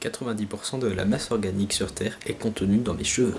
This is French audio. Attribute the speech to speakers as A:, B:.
A: 90% de la masse organique sur Terre est contenue dans mes cheveux.